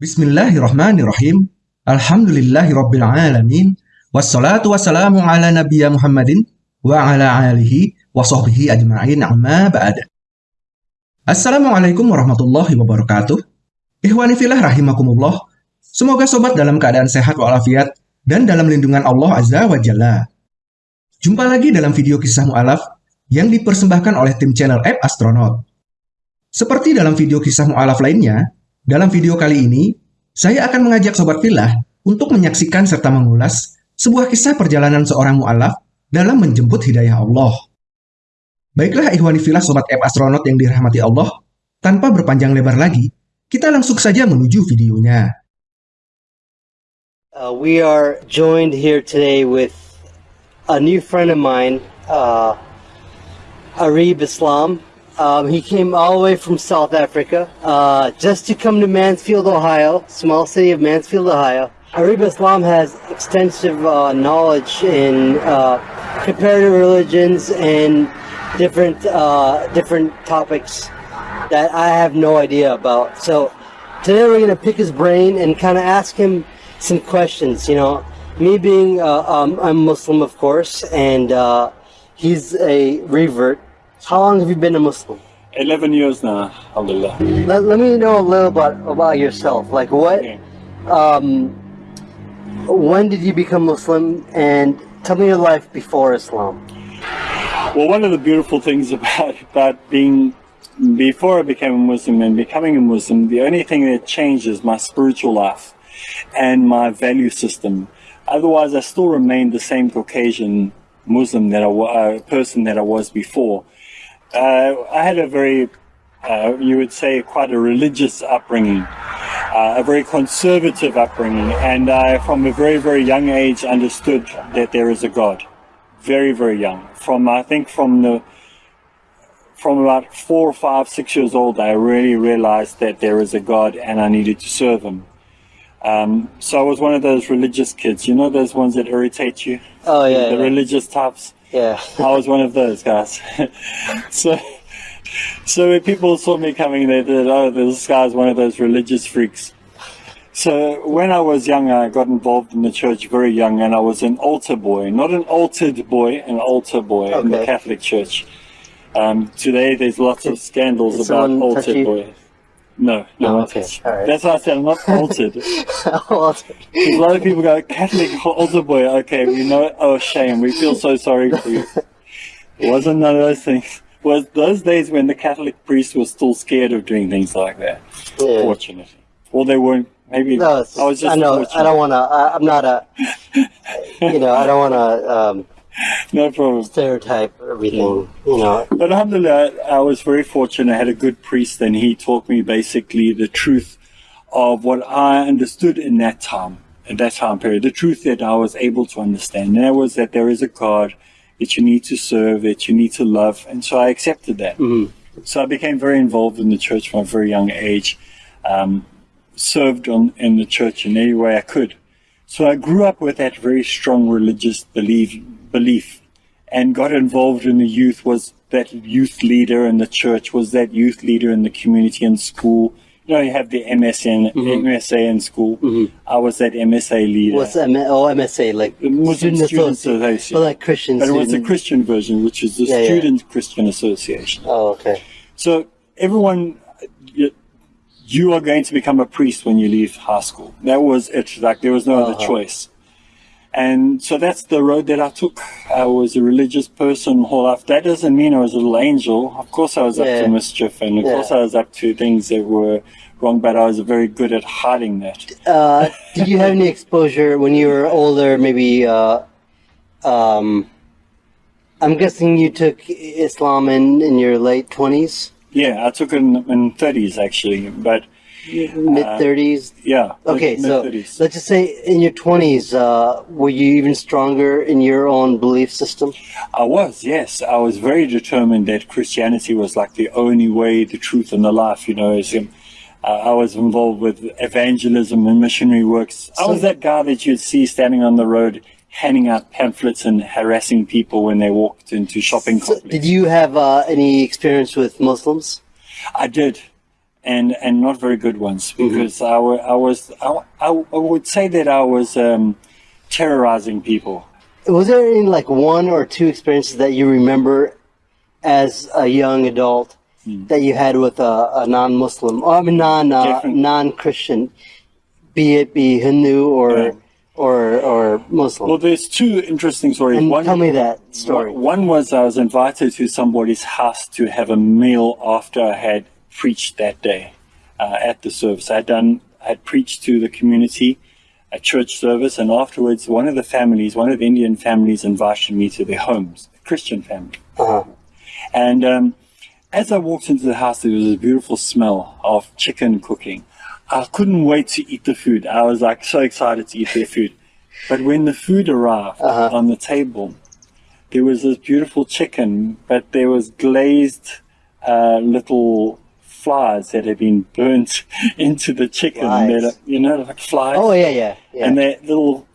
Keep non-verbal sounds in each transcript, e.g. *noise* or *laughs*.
Bismillahirrahmanirrahim. Alhamdulillahirabbil alamin. Wassalatu wassalamu ala nabiyya Muhammadin wa ala alihi wa sahbihi ajma'in amma ba'd. Assalamualaikum warahmatullahi wabarakatuh. Ikhwani filah rahimakumullah. Semoga sobat dalam keadaan sehat walafiat dan dalam lindungan Allah Azza wa Jalla. Jumpa lagi dalam video kisah mu'alaf yang dipersembahkan oleh tim channel App Astronaut. Seperti dalam video kisah mu'alaf lainnya, dalam video kali ini, saya akan mengajak Sobat Filah untuk menyaksikan serta mengulas sebuah kisah perjalanan seorang mu'alaf dalam menjemput hidayah Allah. Baiklah ikhwani filah Sobat App Astronaut yang dirahmati Allah, tanpa berpanjang lebar lagi, kita langsung saja menuju videonya. Uh, we are joined here today with a new friend of mine, uh, Arib Islam. Um, he came all the way from South Africa uh, just to come to Mansfield, Ohio, small city of Mansfield, Ohio. Arib Islam has extensive uh, knowledge in uh, comparative religions and different uh, different topics that I have no idea about. So today we're going to pick his brain and kind of ask him some questions. You know, me being uh, um, I'm Muslim, of course, and uh, he's a revert. How long have you been a Muslim? 11 years now, alhamdulillah. Let, let me know a little about about yourself. Like what? Yeah. Um, when did you become Muslim? And tell me your life before Islam. Well, one of the beautiful things *laughs* about, about being, before I became a Muslim and becoming a Muslim, the only thing that changed is my spiritual life and my value system. Otherwise, I still remained the same Caucasian Muslim that I wa- uh, person that I was before. Uh, I had a very, uh, you would say, quite a religious upbringing, uh, a very conservative upbringing, and I, from a very, very young age, understood that there is a God. Very, very young. From I think from the from about four or five, six years old, I really realized that there is a God and I needed to serve Him. Um, so I was one of those religious kids, you know, those ones that irritate you, Oh yeah, the yeah. religious types. Yeah. I was one of those guys. *laughs* so, so when people saw me coming, they said, "Oh, this guy's one of those religious freaks." So when I was young, I got involved in the church very young, and I was an altar boy, not an altered boy, an altar boy in the Catholic Church. Um, today, there's lots of scandals Did about altar touch altered you? boy. No, no, Oh, okay. That's why I said I'm not altered. *laughs* Well, A lot of people go, Catholic *laughs* altar boy, okay, we know it. Oh, shame. We feel so sorry for you. It *laughs* wasn't none of those things. Was those days when the Catholic priest was still scared of doing things like that. Yeah. Fortunately. Or they weren't. Maybe no, I was just I know. I don't want to. I'm not a. You know, I don't want to um, *laughs* No problem. stereotype everything. You know. But alhamdulillah, I was very fortunate. I had a good priest and he taught me basically the truth of what I understood in that time, in that time period. The truth that I was able to understand. And that was that there is a God that you need to serve, that you need to love. And so I accepted that. So I became very involved in the church from a very young age. Um, served on, in the church in any way I could. So I grew up with that very strong religious belief, belief and got involved in the youth, was that youth leader in the church, was that youth leader in the community and school. You know, you have the MSN, MSA in school. I was that MSA leader. What's M- oh, MSA like The Muslim student Student association? Association. But like Christian but it was the student. Christian version, which is the Yeah, yeah. Student Christian Association. Oh, okay. So everyone, you, you are going to become a priest when you leave high school. That was it. Like there was no other Uh-huh. choice. And so that's the road that I took. I was a religious person whole life. That doesn't mean I was a little angel. Of course I was up to mischief and of Yeah. course I was up to things that were wrong, but I was very good at hiding that. Uh, did you have any exposure when you were older? Maybe. Uh, um, I'm guessing you took Islam in in your late twenties, Yeah, I took it in, in 30s actually, but mid thirties. yeah. Okay, so mid-30s. let's just say in your twenties, uh, were you even stronger in your own belief system? I was, yes. I was very determined that Christianity was like the only way, the truth, and the life. You know, as, um, uh, I was involved with evangelism and missionary works. I was that guy that you'd see standing on the road, handing out pamphlets and harassing people when they walked into shopping So, complexes. did you have uh, any experience with Muslims? I did. And and not very good ones Mm-hmm. because I, I was I, I, would say that I was um, terrorizing people. Was there any like one or two experiences that you remember as a young adult Hmm. that you had with a, a non-Muslim, or I mean non uh, non-Christian, be it be Hindu or Yeah. or or Muslim? Well, there's two interesting stories. and one, tell me that story. One was I was invited to somebody's house to have a meal after I had preached that day uh, at the service. I had done, I had preached to the community, a church service, and afterwards, one of the families, one of the Indian families, invited me to their homes, a Christian family. Uh-huh. And um, as I walked into the house, there was a beautiful smell of chicken cooking. I couldn't wait to eat the food. I was like so excited to eat their food. But when the food arrived Uh-huh. on the table, there was this beautiful chicken, but there was glazed uh, little flies that had been burnt *laughs* into the chicken. That, you know, like flies. Oh yeah, yeah, yeah. And they're little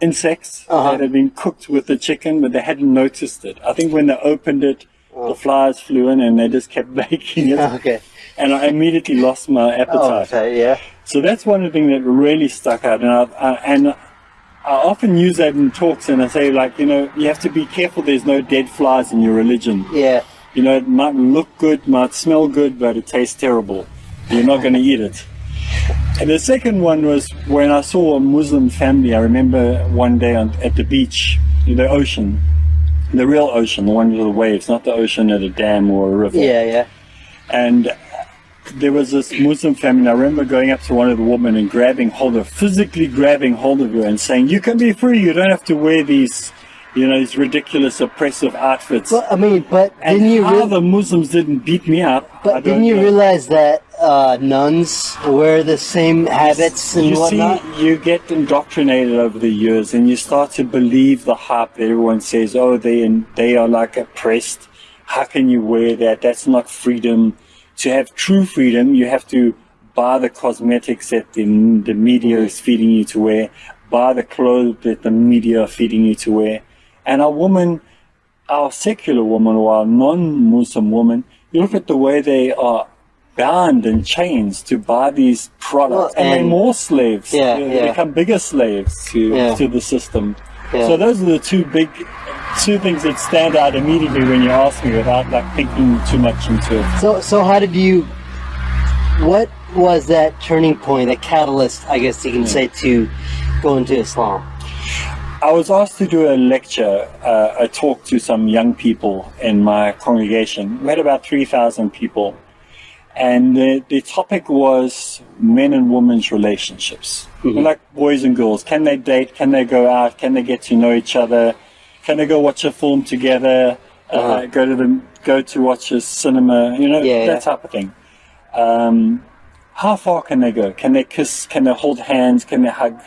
insects Uh-huh. that had been cooked with the chicken, but they hadn't noticed it. I think when they opened it, the flies flew in and they just kept *laughs* baking it. okay. And I immediately lost my Oh, appetite. okay, yeah. So that's one of the things that really stuck out. And I, I, and I often use that in talks and I say, like, you know, you have to be careful there's no dead flies in your religion. Yeah. You know, it might look good, might smell good, but it tastes terrible. You're not going to eat it. And the second one was when I saw a Muslim family. I remember one day on, at the beach, in the ocean, the real ocean, the one with the waves, not the ocean at a dam or a river. Yeah, yeah. And there was this Muslim family. I remember going up to one of the women and grabbing hold of, physically grabbing hold of her and saying, "You can be free. You don't have to wear these, you know, these ridiculous oppressive outfits." Well, I mean, but and didn't you how the Muslims didn't beat me up? But didn't you know. realize that uh, nuns wear the same habits and you whatnot? see, you get indoctrinated over the years, and you start to believe the hype that everyone says. Oh, they they are like oppressed. How can you wear that? That's not freedom. To have true freedom, you have to buy the cosmetics that the, the media is feeding you to wear, buy the clothes that the media are feeding you to wear. And a woman, our secular woman or our non-Muslim woman, you look at the way they are bound in chains to buy these products, Well, and, they're more slaves. Yeah, they yeah. become bigger slaves to Yeah. to the system. So those are the two big, two things that stand out immediately when you ask me without like thinking too much into it. So, so how did you? What was that turning point, that catalyst, I guess you can say, to go into Islam? I was asked to do a lecture, uh, a talk to some young people in my congregation. We had about 3,000 people. And the, the topic was men and women's relationships. Like boys and girls. Can they date? Can they go out? Can they get to know each other? Can they go watch a film together? Uh, Uh-huh. go to the go to watch a cinema? You know Yeah, that yeah. type of thing. Um, how far can they go? Can they kiss? Can they hold hands? Can they hug?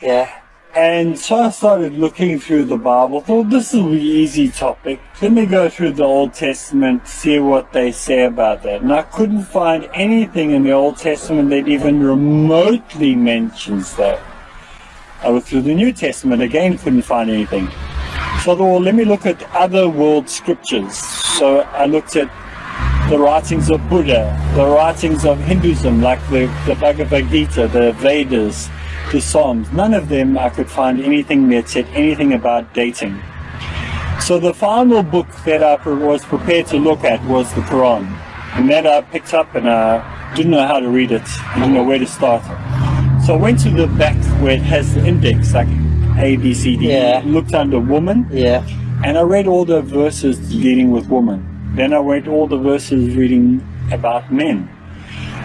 Yeah. And so I started looking through the Bible, thought this will be easy topic. Let me go through the Old Testament, see what they say about that. And I couldn't find anything in the Old Testament that even remotely mentions that. I looked through the New Testament, again couldn't find anything. So I thought, well, let me look at other world scriptures. So I looked at the writings of Buddha, the writings of Hinduism, like the, the Bhagavad Gita, the Vedas, the Psalms. None of them I could find anything that said anything about dating. So the final book that I was prepared to look at was the Quran. And that I picked up and I didn't know how to read it, I didn't know where to start. So I went to the back where it has the index, like A, B, C, D, Yeah. looked under woman, Yeah. and I read all the verses dealing with women. Then I read all the verses reading about men.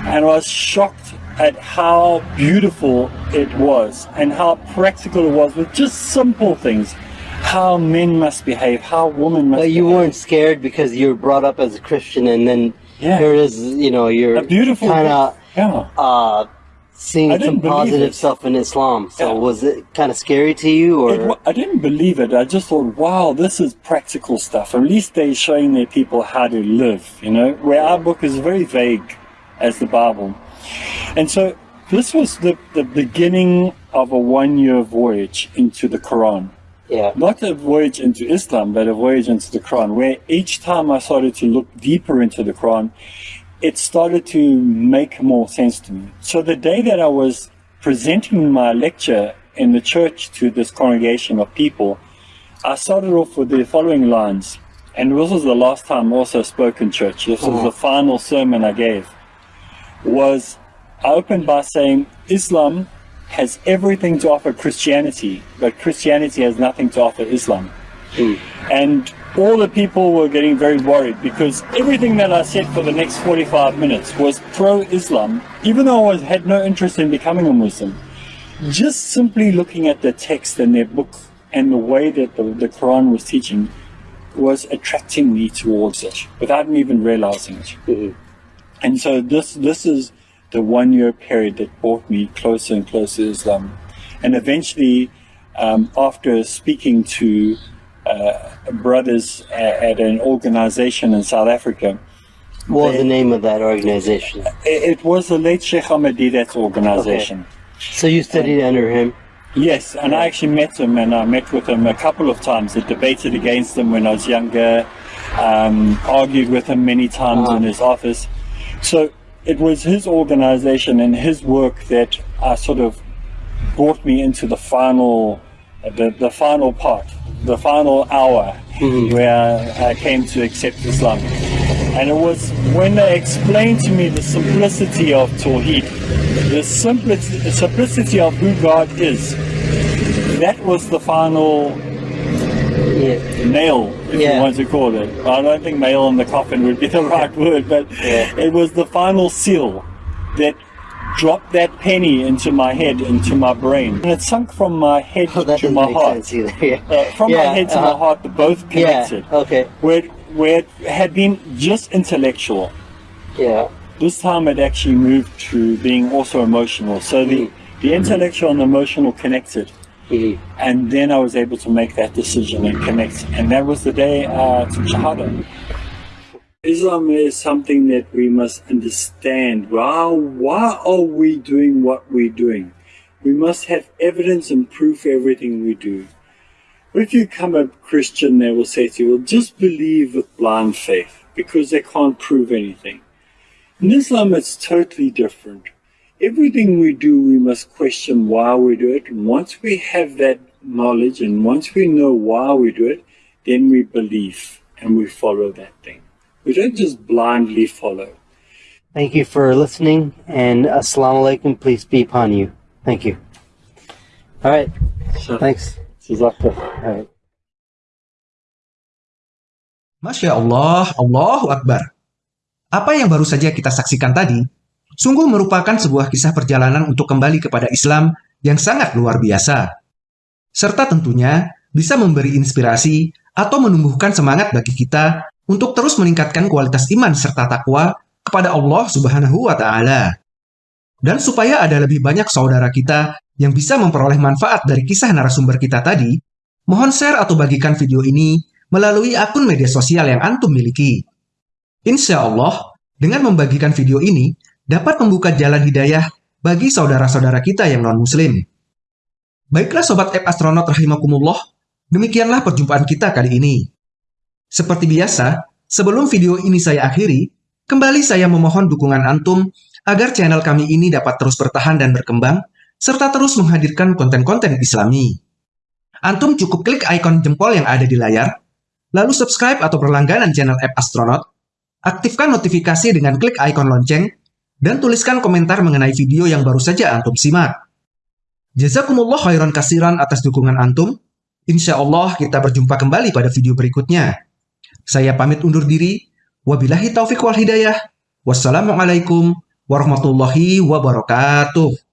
And I was shocked at how beautiful it was and how practical it was with just simple things. How men must behave, how women must But you behave. weren't scared because you were brought up as a Christian, and then Yeah. here is. You know, you're a beautiful kind of Yeah. uh, seeing some positive it. stuff in Islam. So Yeah. was it kind of scary to you, or It I didn't believe it. I just thought, wow, this is practical stuff. At least they're showing their people how to live, you know, where our book is very vague as the Bible. And so this was the, the beginning of a one year voyage into the Quran. yeah, Not a voyage into Islam, but a voyage into the Quran, where each time I started to look deeper into the Quran, it started to make more sense to me. So the day that I was presenting my lecture in the church to this congregation of people, I started off with the following lines. And this was the last time I also spoke in church. This was uh-huh. the final sermon I gave. Was I opened by saying Islam has everything to offer Christianity, but Christianity has nothing to offer Islam. And all the people were getting very worried because everything that I said for the next 45 minutes was pro-Islam, even though I had no interest in becoming a Muslim. Just simply looking at the text and their book and the way that the, the Quran was teaching was attracting me towards it without me even realizing it. Mm-hmm. And so this this is the one year period that brought me closer and closer to Islam. And eventually, um, after speaking to uh, brothers at, at an organization in South Africa, What was the name of that organization? it, it was the late Sheikh Ahmed Deedat's organization. So you studied under him. Yes, and I actually met him, and I met with him a couple of times. I debated against him when I was younger, um, argued with him many times in his office. So it was his organization and his work that uh, sort of brought me into the final, the, the final part, the final hour where I came to accept Islam. And it was when they explained to me the simplicity of Tawheed, the simplicity, the simplicity of who God is, that was the final Yeah. nail, if Yeah. you want to call it. I don't think nail in the coffin would be *laughs* the right word, but Yeah. it was the final seal that dropped that penny into my head, into my brain. And it sunk from my head Oh, to my heart. either. *laughs* Yeah. Uh, from my head to my uh-huh. heart, both Yeah. connected. Okay. Where, it, where it had been just intellectual, Yeah. this time it actually moved to being also emotional. So the, the intellectual and emotional connected. And then I was able to make that decision and connect. And that was the day uh, I took Shahada. Islam is something that we must understand. Why, why are we doing what we're doing? We must have evidence and proof everything we do. If you come a Christian, they will say to you, well, just believe with blind faith because they can't prove anything. In Islam, it's totally different. Everything we do, we must question why we do it. And once we have that knowledge and once we know why we do it, then we believe and we follow that thing. We don't just blindly follow. Thank you for listening, and assalamu alaikum. Peace be upon you. Thank you. All right. So, Thanks. Jazakallah. All right. Masya Allah, Allahu Akbar. Apa yang baru saja kita saksikan tadi, sungguh merupakan sebuah kisah perjalanan untuk kembali kepada Islam yang sangat luar biasa. Serta tentunya bisa memberi inspirasi atau menumbuhkan semangat bagi kita untuk terus meningkatkan kualitas iman serta takwa kepada Allah Subhanahu wa taala. Dan supaya ada lebih banyak saudara kita yang bisa memperoleh manfaat dari kisah narasumber kita tadi, mohon share atau bagikan video ini melalui akun media sosial yang antum miliki. Insya Allah, dengan membagikan video ini dapat membuka jalan hidayah bagi saudara-saudara kita yang non-muslim. Baiklah Sobat App Astronaut Rahimakumullah, demikianlah perjumpaan kita kali ini. Seperti biasa, sebelum video ini saya akhiri, kembali saya memohon dukungan antum agar channel kami ini dapat terus bertahan dan berkembang, serta terus menghadirkan konten-konten islami. Antum cukup klik ikon jempol yang ada di layar, lalu subscribe atau berlangganan channel App Astronaut, aktifkan notifikasi dengan klik ikon lonceng, dan tuliskan komentar mengenai video yang baru saja antum simak. Jazakumullah khairan kasiran atas dukungan antum. Insya Allah kita berjumpa kembali pada video berikutnya. Saya pamit undur diri. Wabillahi taufiq wal hidayah. Wassalamualaikum warahmatullahi wabarakatuh.